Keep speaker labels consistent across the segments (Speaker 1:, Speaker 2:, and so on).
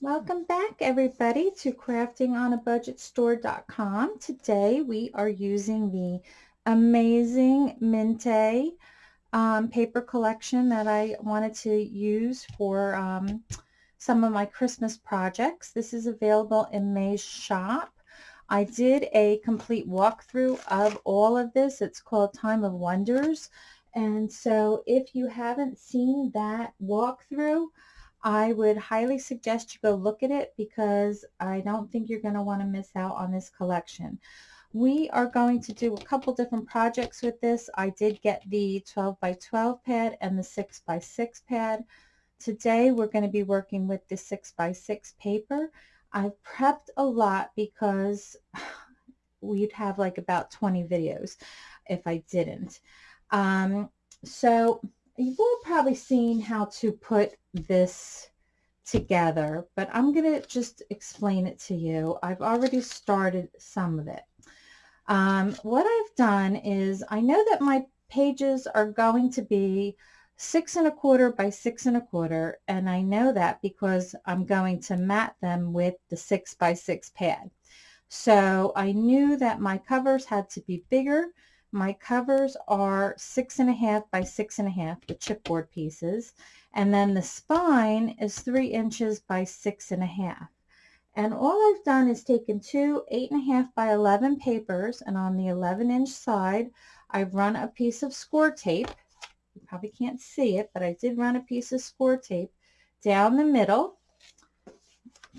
Speaker 1: Welcome back everybody to craftingonabudgetstore.com. Today we are using the amazing Mintay um, paper collection that I wanted to use for um, some of my Christmas projects. This is available in May's shop. I did a complete walkthrough of all of this. It's called Time of Wonders. And so if you haven't seen that walkthrough, I would highly suggest you go look at it because I don't think you're going to want to miss out on this collection. We are going to do a couple different projects with this. I did get the 12 by 12 pad and the 6 by 6 pad. Today we're going to be working with the 6 by 6 paper. I've prepped a lot because we'd have like about 20 videos if I didn't. Um, so you've all probably seen how to put this together, but I'm going to just explain it to you. I've already started some of it. Um, what I've done is I know that my pages are going to be six and a quarter by six and a quarter, and I know that because I'm going to mat them with the six by six pad. So I knew that my covers had to be bigger my covers are six and a half by six and a half, the chipboard pieces. And then the spine is three inches by six and a half. And all I've done is taken two eight and a half by 11 papers and on the 11 inch side, I've run a piece of score tape. You probably can't see it, but I did run a piece of score tape down the middle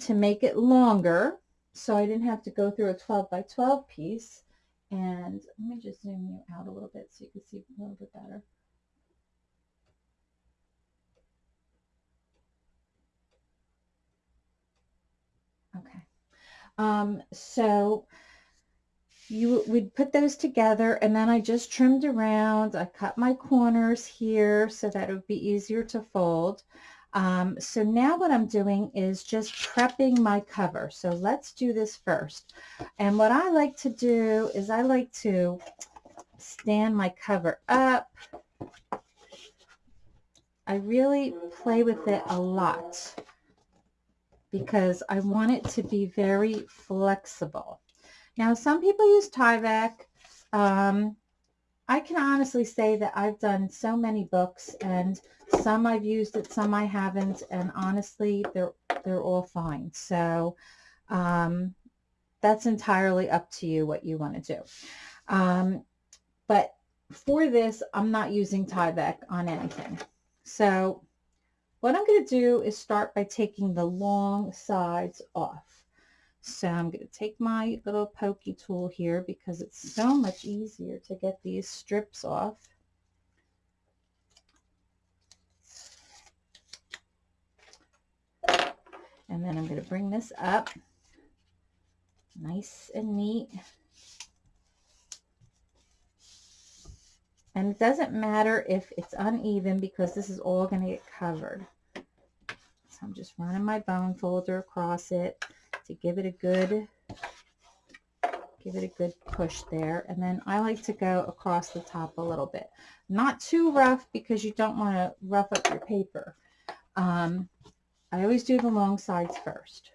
Speaker 1: to make it longer so I didn't have to go through a 12 by 12 piece. And let me just zoom you out a little bit so you can see a little bit better. Okay. Um, so you would put those together and then I just trimmed around. I cut my corners here so that it would be easier to fold. Um, so now what I'm doing is just prepping my cover. So let's do this first. And what I like to do is I like to stand my cover up. I really play with it a lot because I want it to be very flexible. Now, some people use Tyvek. Um, I can honestly say that I've done so many books and some I've used it, some I haven't, and honestly, they're, they're all fine. So um, that's entirely up to you what you want to do. Um, but for this, I'm not using Tyvek on anything. So what I'm going to do is start by taking the long sides off. So I'm going to take my little pokey tool here because it's so much easier to get these strips off. And then I'm going to bring this up nice and neat. And it doesn't matter if it's uneven because this is all going to get covered. So I'm just running my bone folder across it to give it a good give it a good push there. And then I like to go across the top a little bit. Not too rough because you don't want to rough up your paper. Um, I always do the long sides first.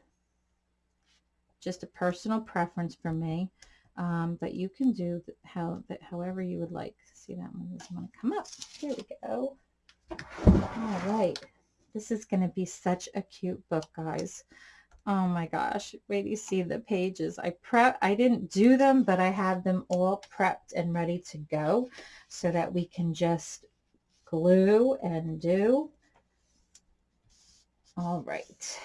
Speaker 1: Just a personal preference for me. Um, but you can do how that however you would like. See that one doesn't want to come up. Here we go. All right. This is going to be such a cute book guys Oh my gosh, wait you see the pages. I prep, I didn't do them, but I have them all prepped and ready to go so that we can just glue and do. All right.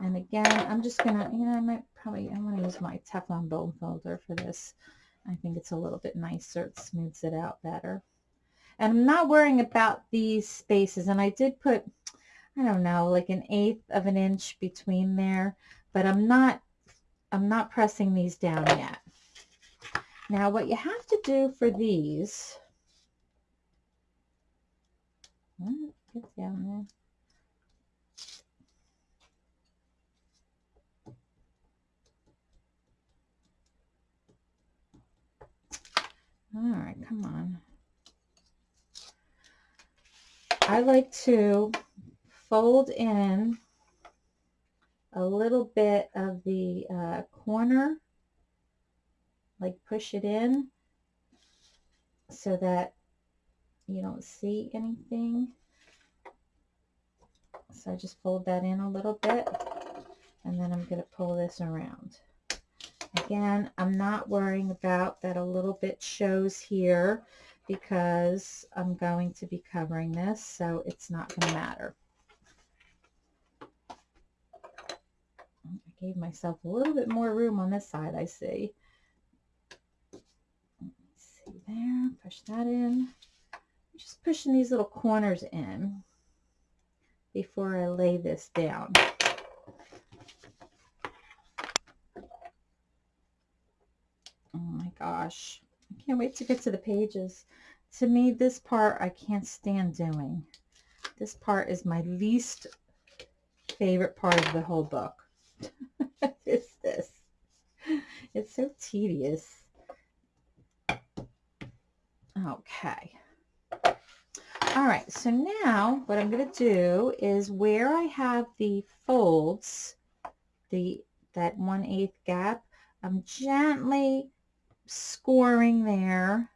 Speaker 1: And again, I'm just gonna, you know, I might probably, I'm gonna use my Teflon bone folder for this. I think it's a little bit nicer. It smooths it out better. And I'm not worrying about these spaces. And I did put I don't know, like an eighth of an inch between there, but I'm not, I'm not pressing these down yet. Now what you have to do for these, hmm, get down there. All right, come on. I like to fold in a little bit of the uh, corner, like push it in so that you don't see anything. So I just fold that in a little bit and then I'm going to pull this around. Again, I'm not worrying about that a little bit shows here because I'm going to be covering this, so it's not going to matter. I gave myself a little bit more room on this side, I see. see there, push that in. I'm just pushing these little corners in before I lay this down. Oh my gosh. I can't wait to get to the pages. To me, this part I can't stand doing. This part is my least favorite part of the whole book. It's so tedious. Okay. All right, so now what I'm going to do is where I have the folds, the that 1 8 gap, I'm gently scoring there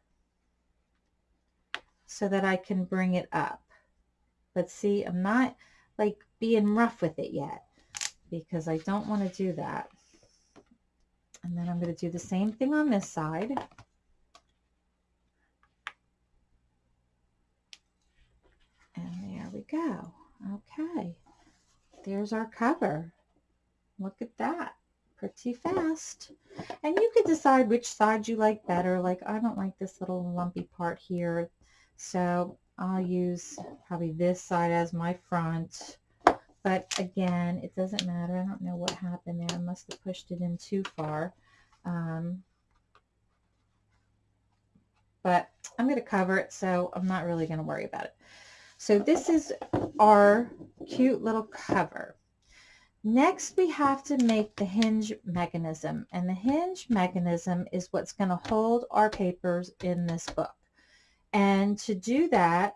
Speaker 1: so that I can bring it up. But see, I'm not like being rough with it yet because I don't want to do that. And then I'm going to do the same thing on this side. And there we go. Okay. There's our cover. Look at that pretty fast. And you can decide which side you like better. Like I don't like this little lumpy part here. So I'll use probably this side as my front. But again, it doesn't matter. I don't know what happened there. I must have pushed it in too far. Um, but I'm going to cover it, so I'm not really going to worry about it. So this is our cute little cover. Next, we have to make the hinge mechanism. And the hinge mechanism is what's going to hold our papers in this book. And to do that,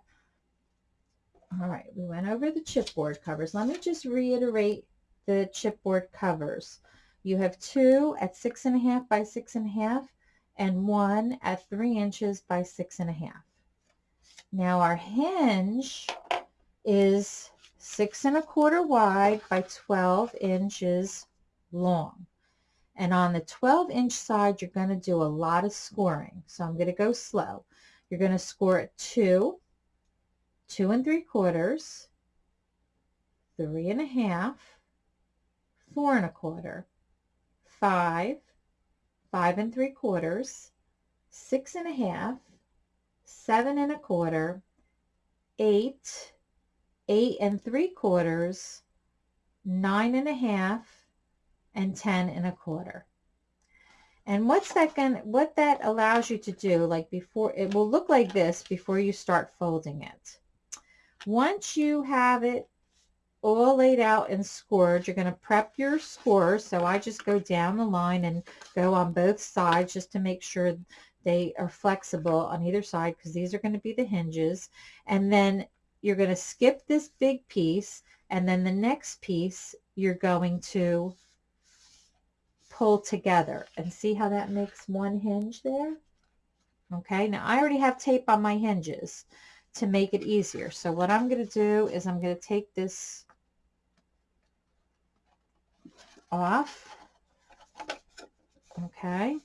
Speaker 1: all right, we went over the chipboard covers. Let me just reiterate the chipboard covers. You have two at six and a half by six and a half and one at three inches by six and a half. Now our hinge is six and a quarter wide by 12 inches long. And on the 12 inch side, you're going to do a lot of scoring. So I'm going to go slow. You're going to score at two, two and three quarters, three and a half, four and a quarter, five, five and three quarters, six and a half, seven and a quarter, eight, eight and three quarters, nine and a half, and ten and a quarter. And what's that going what that allows you to do, like before, it will look like this before you start folding it. Once you have it all laid out and scored, you're going to prep your score. So I just go down the line and go on both sides just to make sure they are flexible on either side because these are going to be the hinges. And then you're going to skip this big piece and then the next piece you're going to pull together and see how that makes one hinge there okay now I already have tape on my hinges to make it easier so what I'm going to do is I'm going to take this off okay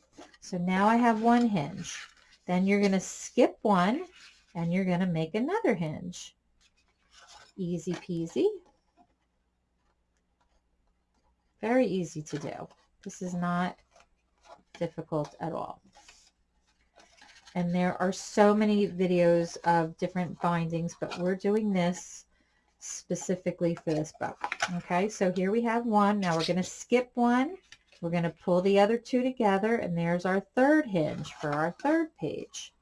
Speaker 1: so now I have one hinge then you're going to skip one and you're going to make another hinge Easy peasy. Very easy to do. This is not difficult at all. And there are so many videos of different bindings, but we're doing this specifically for this book. Okay, so here we have one. Now we're going to skip one. We're going to pull the other two together, and there's our third hinge for our third page.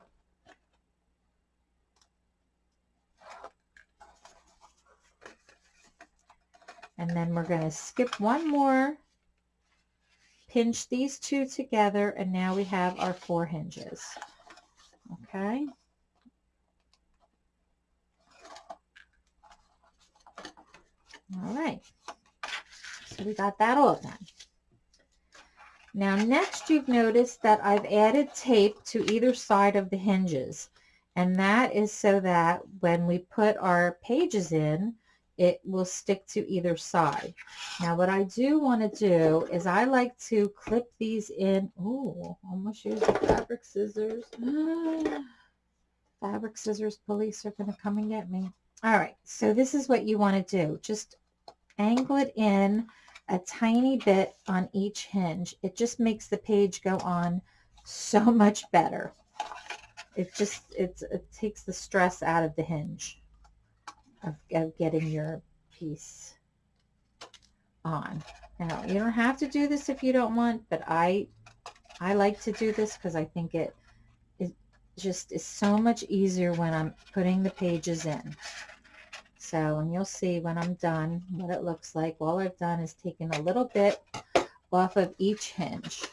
Speaker 1: and then we're going to skip one more pinch these two together and now we have our four hinges okay all right So we got that all done. Now next you've noticed that I've added tape to either side of the hinges. And that is so that when we put our pages in, it will stick to either side. Now what I do want to do is I like to clip these in. Oh, almost used the fabric scissors. fabric scissors police are going to come and get me. All right, so this is what you want to do. Just angle it in a tiny bit on each hinge. It just makes the page go on so much better. It just, it takes the stress out of the hinge of, of getting your piece on. Now, you don't have to do this if you don't want, but I, I like to do this because I think it, it just is so much easier when I'm putting the pages in. So, and you'll see when I'm done what it looks like. All I've done is taken a little bit off of each hinge.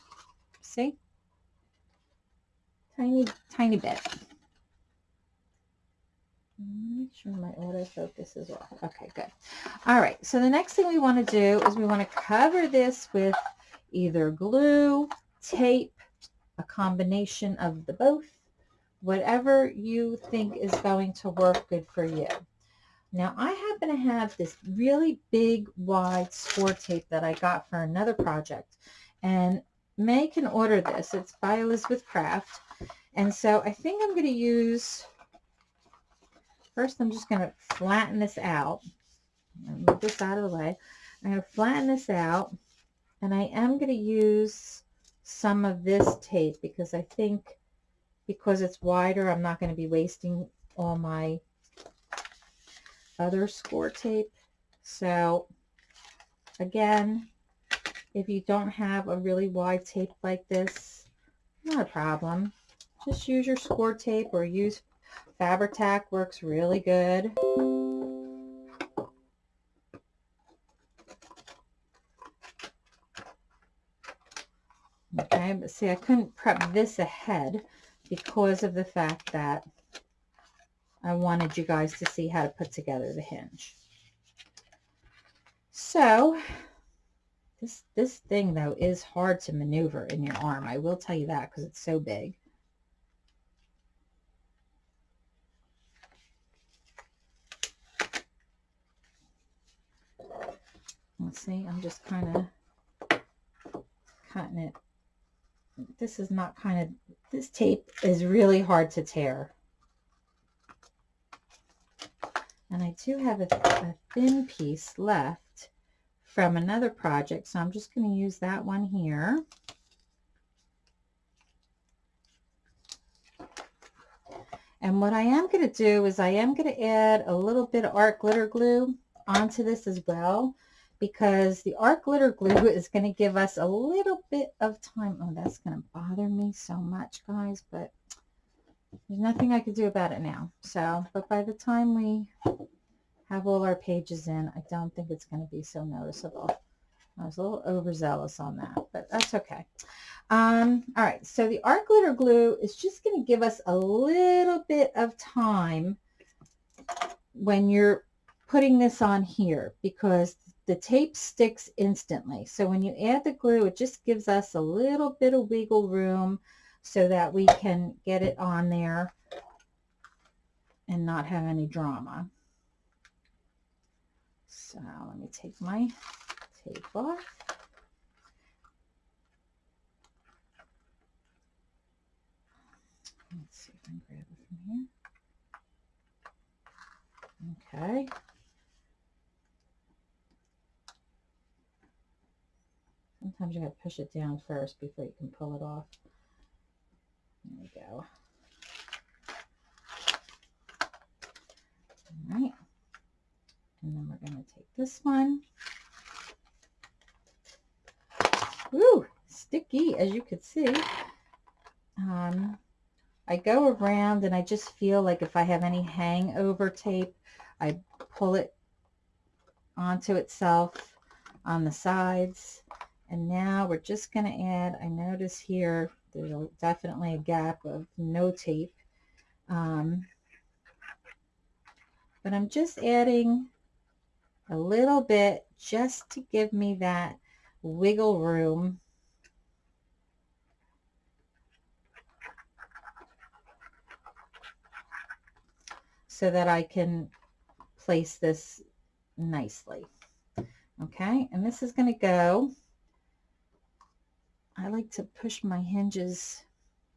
Speaker 1: See? Tiny, tiny bit. Make sure my autofocus is off. Okay, good. All right, so the next thing we want to do is we want to cover this with either glue, tape, a combination of the both, whatever you think is going to work good for you. Now I happen to have this really big wide score tape that I got for another project and May can order this. It's by Elizabeth Craft and so I think I'm going to use first I'm just going to flatten this out move this out of the way. I'm going to flatten this out and I am going to use some of this tape because I think because it's wider I'm not going to be wasting all my other score tape. So again, if you don't have a really wide tape like this, not a problem. Just use your score tape or use Fabri-Tac works really good. Okay, but see, I couldn't prep this ahead because of the fact that I wanted you guys to see how to put together the hinge. So this, this thing though is hard to maneuver in your arm. I will tell you that because it's so big. Let's see, I'm just kind of cutting it. This is not kind of, this tape is really hard to tear. And I do have a, a thin piece left from another project, so I'm just going to use that one here. And what I am going to do is I am going to add a little bit of art glitter glue onto this as well because the art glitter glue is going to give us a little bit of time. Oh, that's going to bother me so much, guys, but there's nothing I could do about it now. So, but by the time we have all our pages in, I don't think it's going to be so noticeable. I was a little overzealous on that, but that's okay. Um, all right, so the art glitter glue is just going to give us a little bit of time when you're putting this on here because the tape sticks instantly. So when you add the glue, it just gives us a little bit of wiggle room so that we can get it on there and not have any drama. So let me take my tape off. Let's see if I can grab it from here. Okay. Sometimes you got to push it down first before you can pull it off. There we go. All right. And then we're to take this one. Woo, sticky, as you could see. Um, I go around and I just feel like if I have any hangover tape, I pull it onto itself on the sides. And now we're just going to add, I notice here, there's a, definitely a gap of no tape. Um, but I'm just adding a little bit just to give me that wiggle room so that I can place this nicely. Okay, and this is going to go, I like to push my hinges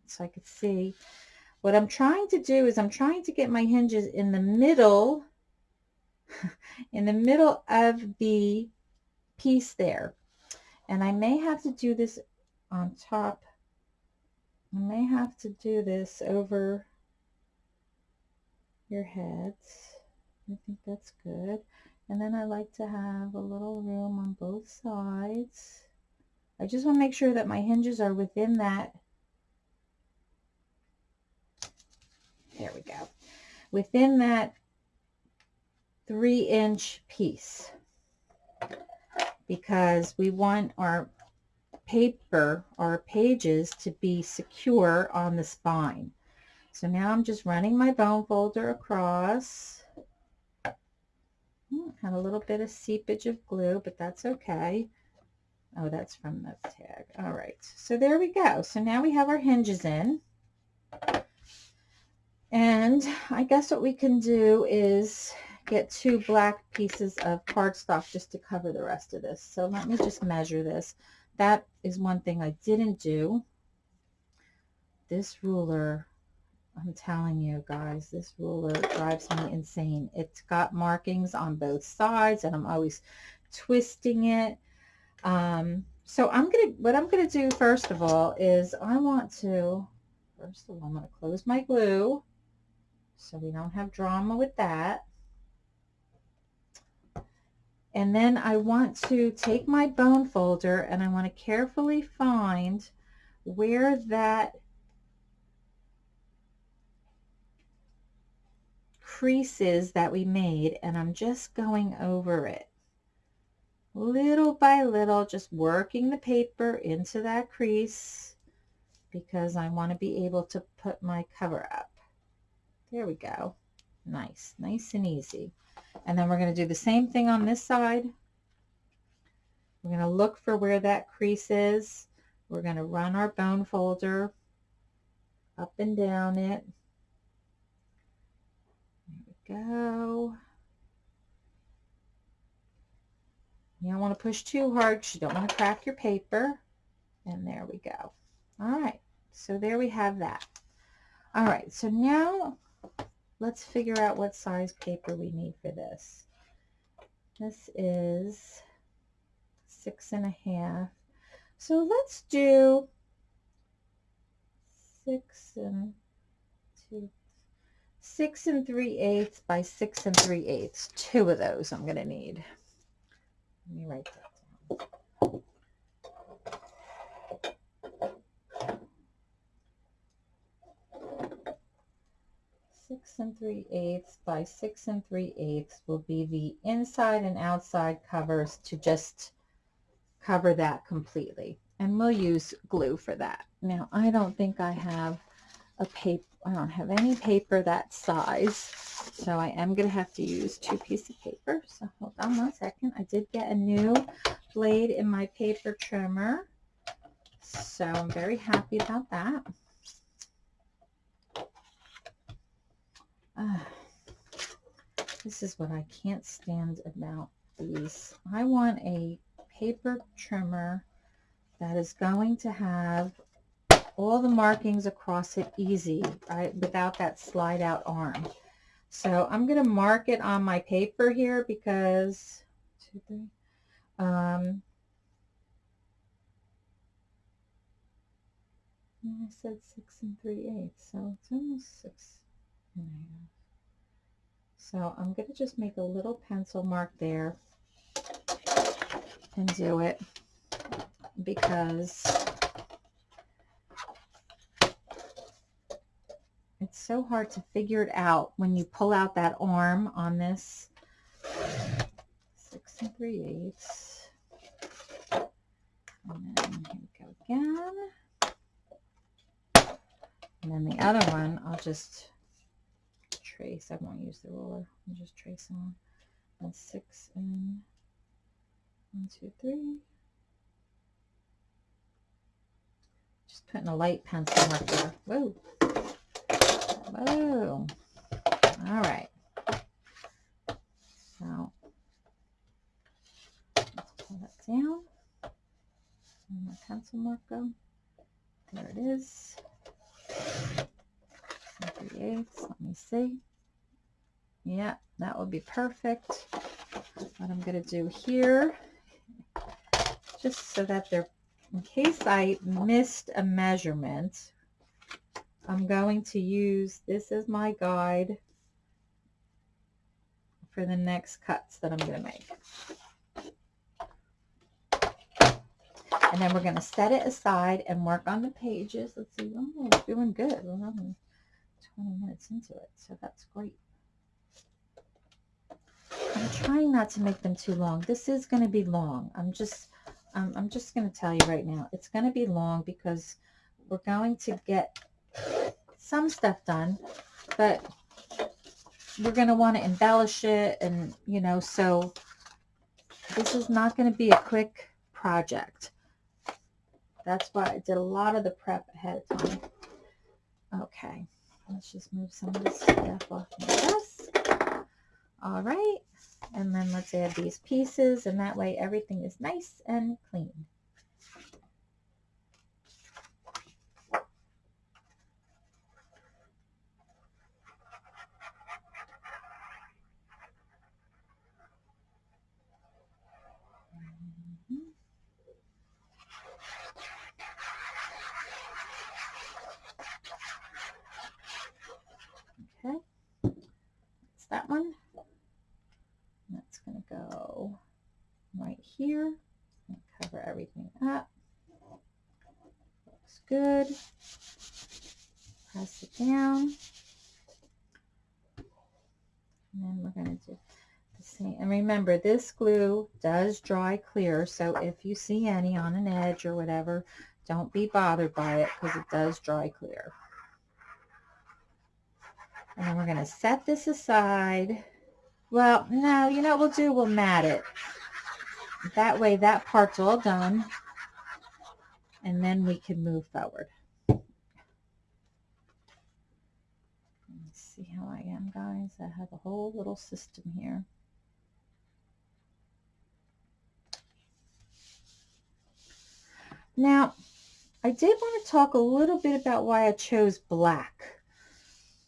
Speaker 1: so I could see. What I'm trying to do is I'm trying to get my hinges in the middle, in the middle of the piece there. And I may have to do this on top. I may have to do this over your heads. I think that's good. And then I like to have a little room on both sides. I just want to make sure that my hinges are within that. There we go. Within that three inch piece because we want our paper, our pages to be secure on the spine. So now I'm just running my bone folder across. Hmm, had a little bit of seepage of glue, but that's okay. Oh, that's from the tag. All right. So there we go. So now we have our hinges in. And I guess what we can do is get two black pieces of cardstock just to cover the rest of this. So let me just measure this. That is one thing I didn't do. This ruler I'm telling you guys, this ruler drives me insane. It's got markings on both sides and I'm always twisting it. Um, so I'm going to, what I'm going to do first of all is I want to, first of all, I'm going to close my glue so we don't have drama with that. And then I want to take my bone folder and I want to carefully find where that creases that we made and I'm just going over it little by little just working the paper into that crease because I want to be able to put my cover up. There we go. Nice nice and easy. And then we're going to do the same thing on this side. We're going to look for where that crease is. We're going to run our bone folder up and down it. There we go. You don't want to push too hard because you don't want to crack your paper. And there we go. All right, so there we have that. All right, so now let's figure out what size paper we need for this. This is six and a half. So let's do six and two, six and three eighths by six and three eighths. Two of those I'm going to need. Let me write that down. Six and three eighths by six and three eighths will be the inside and outside covers to just cover that completely. And we'll use glue for that. Now, I don't think I have a paper I don't have any paper that size, so I am going to have to use two pieces of paper. So hold on one second. I did get a new blade in my paper trimmer, so I'm very happy about that. Uh, this is what I can't stand about these. I want a paper trimmer that is going to have all the markings across it easy, right, without that slide out arm. So I'm going to mark it on my paper here because, um, I said six and three eighths, so it's almost six and a half. So I'm going to just make a little pencil mark there and do it because It's so hard to figure it out when you pull out that arm on this. Six and three eighths. And then here we go again. And then the other one, I'll just trace. I won't use the ruler. I'll just trace on. That's six and One, two, three. Just putting a light pencil marker. Whoa. Whoa. All right. So let's pull that down. And my pencil marker. There it is. 3 Let me see. Yeah, that would be perfect. What I'm going to do here, just so that they're, in case I missed a measurement, I'm going to use this as my guide for the next cuts that I'm going to make. And then we're going to set it aside and work on the pages. Let's see. Oh, we're doing good. We're only 20 minutes into it, so that's great. I'm trying not to make them too long. This is going to be long. I'm just, um, I'm just going to tell you right now, it's going to be long because we're going to get some stuff done, but we're going to want to embellish it and, you know, so this is not going to be a quick project. That's why I did a lot of the prep ahead of time. Okay, let's just move some of this stuff off my desk. All right, and then let's add these pieces, and that way everything is nice and clean. Good. Press it down. And then we're going to do the same. And remember, this glue does dry clear, so if you see any on an edge or whatever, don't be bothered by it because it does dry clear. And we're going to set this aside. Well, no, you know what we'll do? We'll mat it. That way that part's all done and then we can move forward. Let me see how I am, guys. I have a whole little system here. Now, I did want to talk a little bit about why I chose black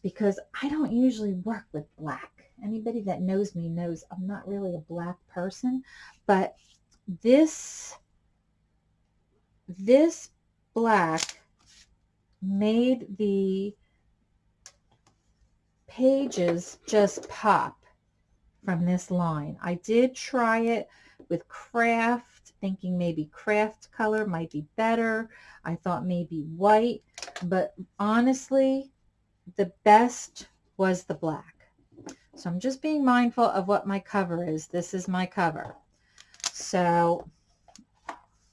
Speaker 1: because I don't usually work with black. Anybody that knows me knows I'm not really a black person, but this this black made the pages just pop from this line. I did try it with kraft, thinking maybe kraft color might be better. I thought maybe white, but honestly, the best was the black. So I'm just being mindful of what my cover is. This is my cover. So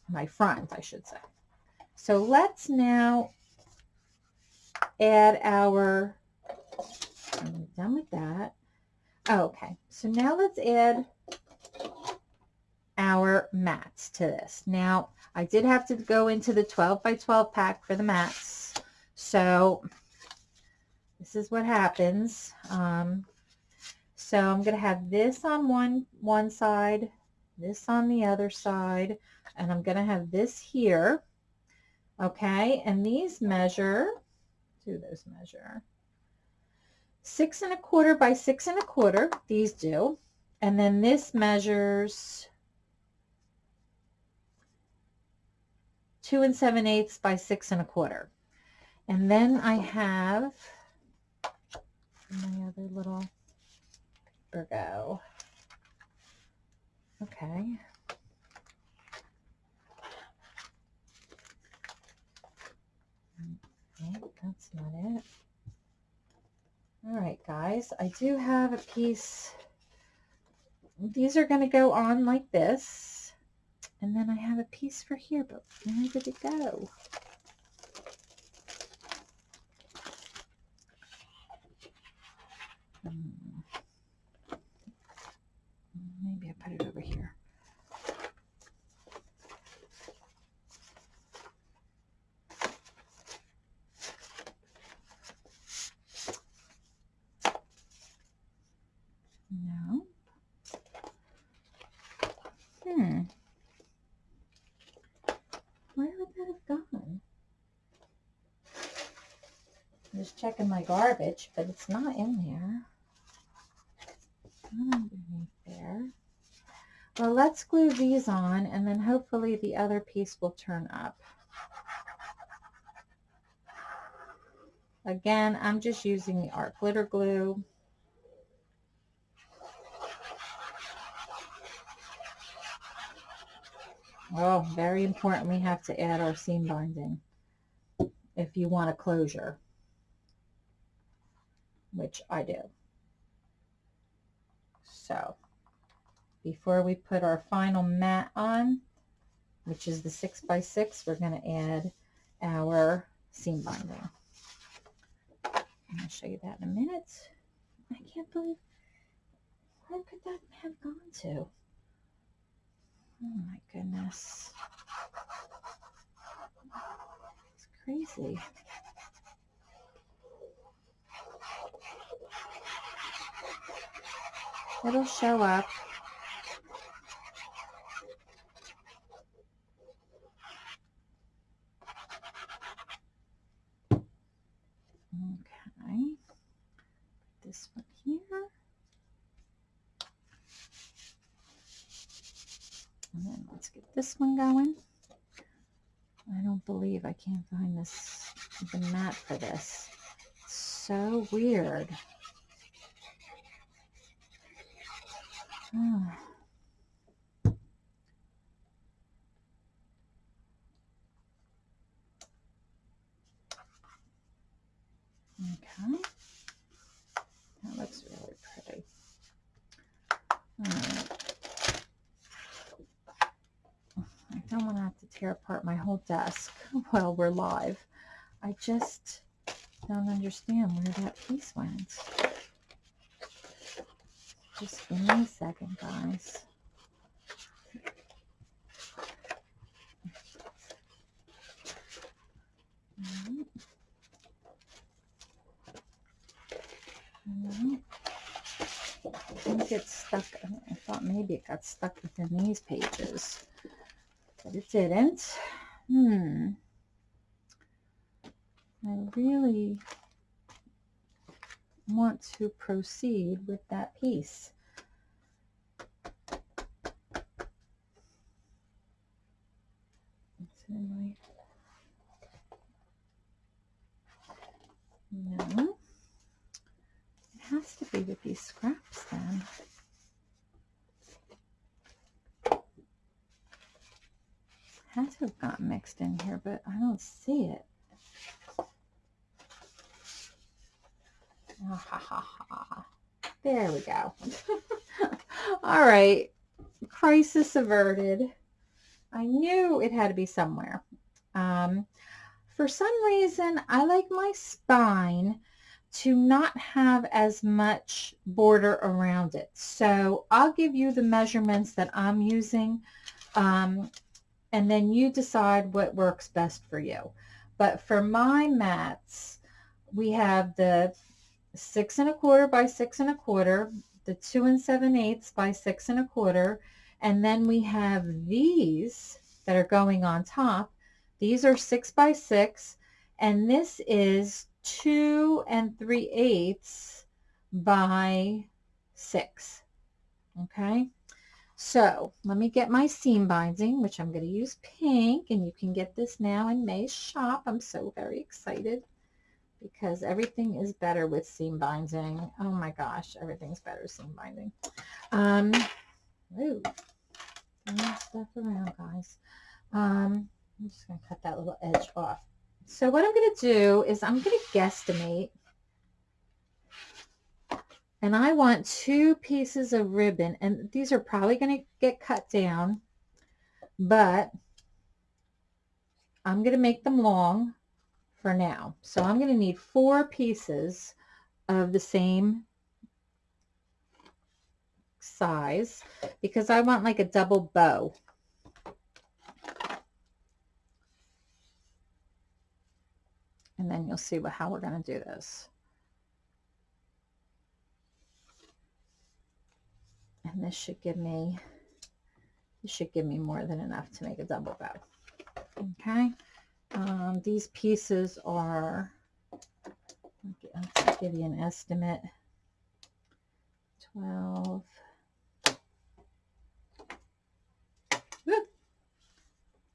Speaker 1: my front, I should say. So let's now add our, I'm done with that. Oh, okay, so now let's add our mats to this. Now, I did have to go into the 12 by 12 pack for the mats. So this is what happens. Um, so I'm going to have this on one, one side, this on the other side, and I'm going to have this here. Okay, and these measure, do those measure, six and a quarter by six and a quarter, these do. And then this measures two and seven eighths by six and a quarter. And then I have my other little paper go. Okay. Okay, that's not it. All right, guys, I do have a piece. These are going to go on like this. And then I have a piece for here, but where did it go? Hmm. Maybe I put it over here. Hmm. Where would that have gone? I'm just checking my garbage, but it's not in there. Underneath there. Well, let's glue these on and then hopefully the other piece will turn up. Again, I'm just using the art glitter glue. Oh, very important. We have to add our seam binding if you want a closure, which I do. So before we put our final mat on, which is the six by six, we're going to add our seam binding. I'll show you that in a minute. I can't believe, where could that have gone to? Oh my goodness. It's crazy. It'll show up. Okay. This one here. And then let's get this one going. I don't believe I can't find this, the mat for this. It's so weird. Okay. That looks really pretty. I don't want to have to tear apart my whole desk while we're live. I just don't understand where that piece went. Just give me a second, guys. Alright. Alright. I it's stuck. I thought maybe it got stuck within these pages, but it didn't. Hmm. I really want to proceed with that piece. No. It has to be with these scraps then. It Has to have gotten mixed in here, but I don't see it. There we go. All right. Crisis averted. I knew it had to be somewhere. Um, for some reason, I like my spine to not have as much border around it. So I'll give you the measurements that I'm using um, and then you decide what works best for you. But for my mats, we have the six and a quarter by six and a quarter, the two and seven eighths by six and a quarter, and then we have these that are going on top. These are six by six, and this is two and three eighths by six. Okay. So let me get my seam binding, which I'm going to use pink, and you can get this now in May's shop. I'm so very excited because everything is better with seam binding. Oh my gosh, everything's better seam binding. Um, ooh, stuff around, guys. Um, I'm just going to cut that little edge off. So what I'm going to do is I'm going to guesstimate. And I want two pieces of ribbon. And these are probably going to get cut down. But I'm going to make them long for now. So I'm going to need four pieces of the same size because I want like a double bow. And then you'll see how we're going to do this. And this should give me This should give me more than enough to make a double bow. Okay. Um, these pieces are, let's give you an estimate, 12,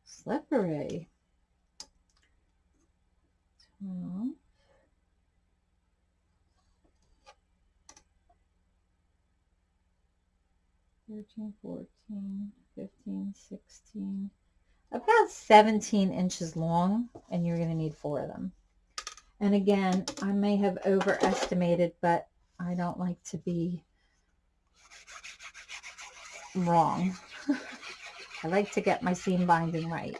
Speaker 1: slippery. 12. 13, 14, 15, 16, about 17 inches long, and you're going to need four of them. And again, I may have overestimated, but I don't like to be wrong. I like to get my seam binding right.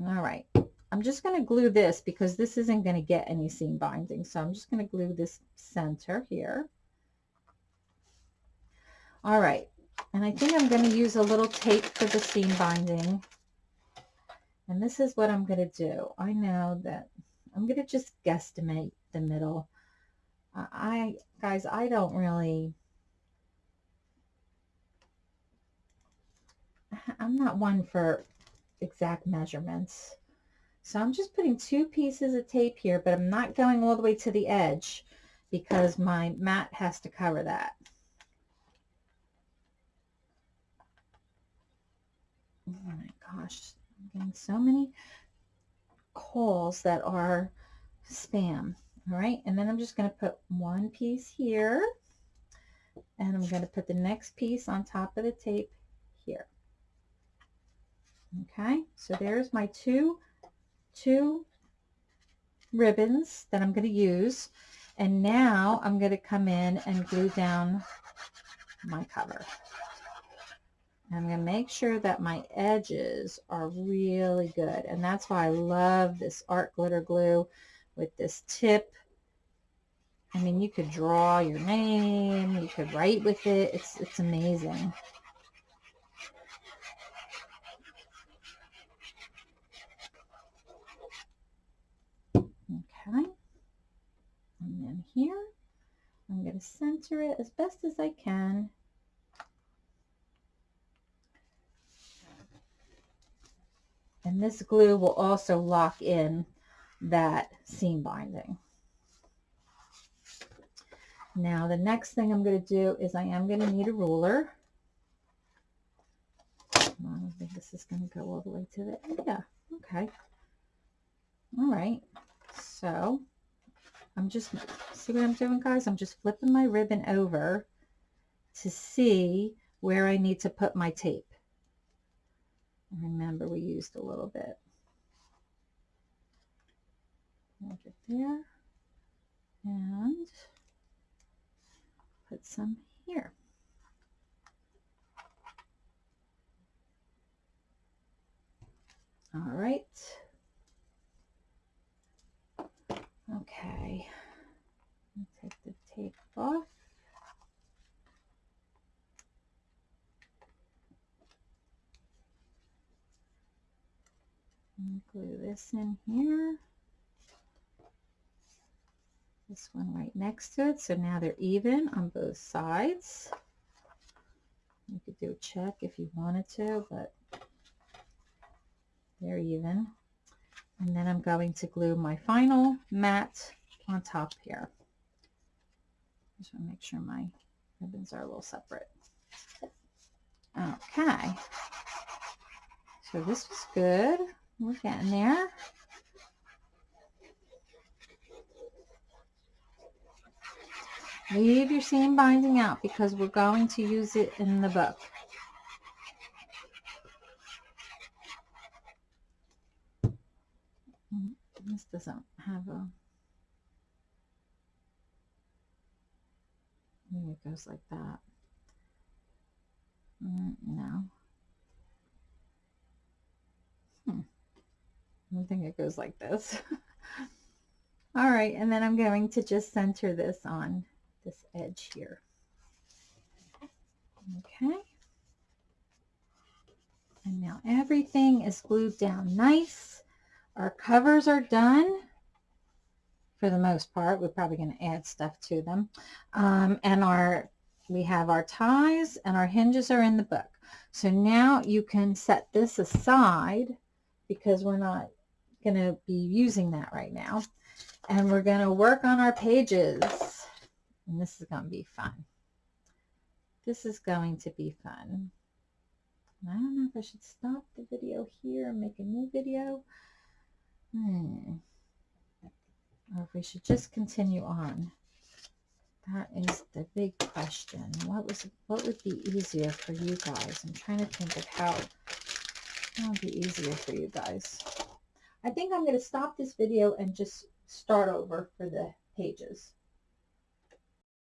Speaker 1: All right. I'm just going to glue this because this isn't going to get any seam binding. So I'm just going to glue this center here. All right. And I think I'm going to use a little tape for the seam binding. And this is what I'm going to do. I know that I'm going to just guesstimate the middle. I, guys, I don't really, I'm not one for exact measurements. So I'm just putting two pieces of tape here, but I'm not going all the way to the edge because my mat has to cover that. Oh my gosh, I'm getting so many calls that are spam. All right, and then I'm just going to put one piece here, and I'm going to put the next piece on top of the tape here. Okay, so there's my two, two ribbons that I'm going to use. And now I'm going to come in and glue down my cover. I'm going to make sure that my edges are really good. And that's why I love this art glitter glue with this tip. I mean, you could draw your name, you could write with it. It's, it's amazing. Okay. And then here, I'm going to center it as best as I can. And this glue will also lock in that seam binding. Now the next thing I'm going to do is I am going to need a ruler. I don't think this is going to go all the way to the, yeah, okay. All right, so I'm just, see what I'm doing guys? I'm just flipping my ribbon over to see where I need to put my tape. Remember, we used a little bit. Hold it there. And put some here. All right. Okay. Take the tape off. glue this in here. This one right next to it. So now they're even on both sides. You could do a check if you wanted to, but they're even. And then I'm going to glue my final mat on top here. Just want to make sure my ribbons are a little separate. Okay. So this was good. We're getting there. Leave your seam binding out because we're going to use it in the book. Mm, this doesn't have a... Maybe it goes like that. Mm, no. Hmm. I think it goes like this. All right, and then I'm going to just center this on this edge here. Okay. And now everything is glued down nice. Our covers are done for the most part. We're probably going to add stuff to them. Um, and our we have our ties and our hinges are in the book. So now you can set this aside because we're not going to be using that right now. And we're going to work on our pages. And this is going to be fun. This is going to be fun. I don't know if I should stop the video here and make a new video. Hmm. Or if we should just continue on. That is the big question. What was what would be easier for you guys? I'm trying to think of how that would be easier for you guys. I think I'm going to stop this video and just start over for the pages.